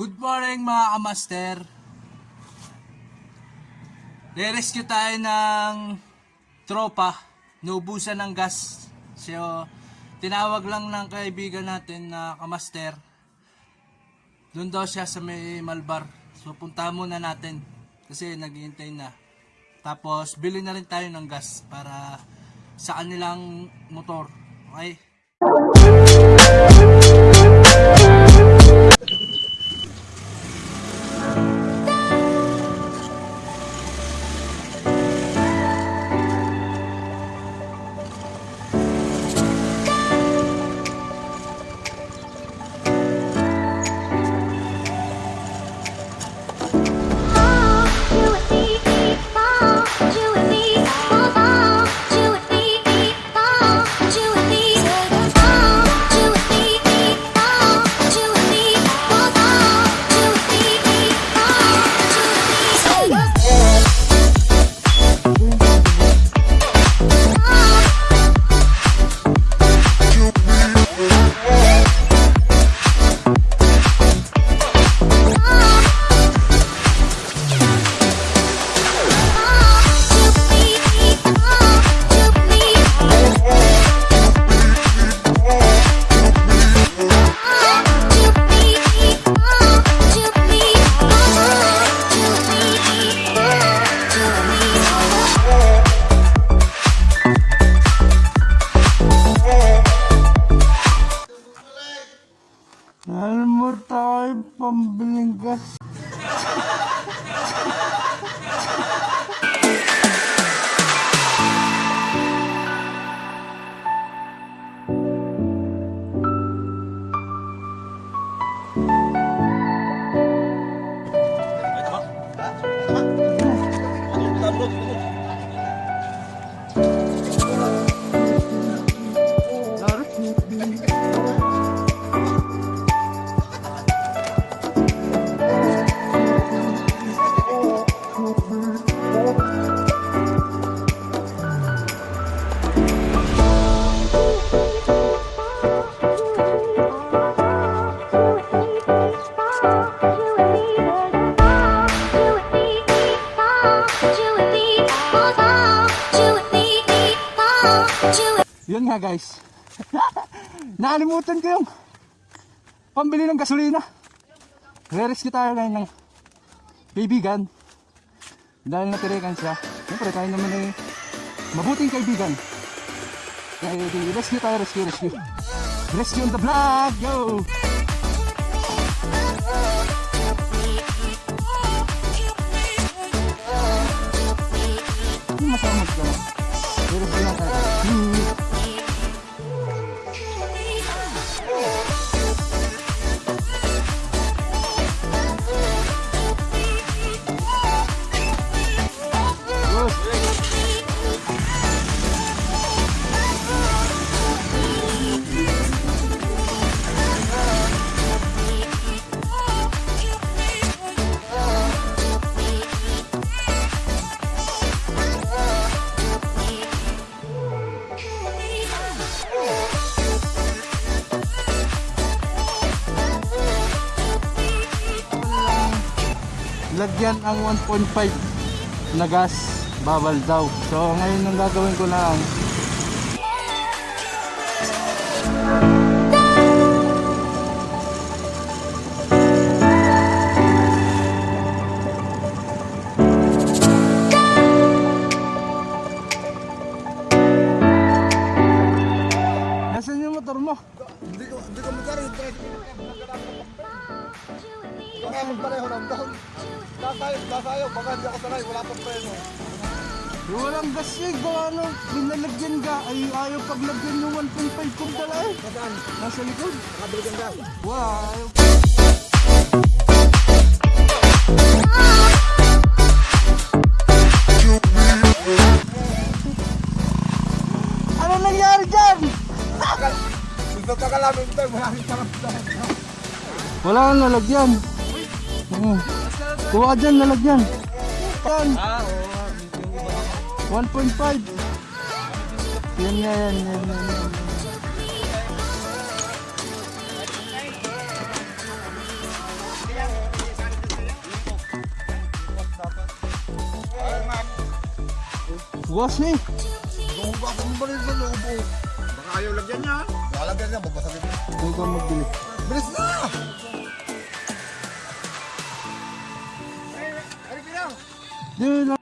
Good morning mga kamaster. Re-rescue tayo ng tropa. Naubusan ng gas. So, tinawag lang ng kaibigan natin na kamaster. Doon daw siya sa may Malbar. So, punta muna natin. Kasi naghihintay na. Tapos, bili na rin tayo ng gas para sa kanilang motor. Okay? Alam mo tayo pambiling gas. Yun nga guys. Nakalimutan ko yung pambili ng gasolina. Re-rescue tayo ngayon ng kaibigan. Dahil natirikan siya. Siyempre tayo naman ay mabuting kaibigan. Kaya rescue tayo, rescue, rescue. Rescue on the vlog! Yo! Lagyan ang 1.5 na gas bawal daw. So ngayon ang gagawin ko lang Baka magpareho ng doon. Sasayo, sasayo. Baka hindi ako sanay. Wala pang preno. Walang gas eh, gawa nung binalagyan ka, ay ayaw paglagyan yung 1.5 kong dala eh. Nasaan? Nasa likod. Nakabili kang gas. Wow. Ano nangyari dyan? Gusto ka kalamin ito. Maraming sarap dahil. Wala kang lalagyan. Oo. Kuha ka dyan, lalagyan. Yan. 1.5. Yan, yan, yan, yan, yan. Bukas ni. Doon ba kung sa lobo? Baka ayaw lagyan niya. Lalagyan niya, babasagin niya. Doon ka magbili. Bilis na! 네, 나...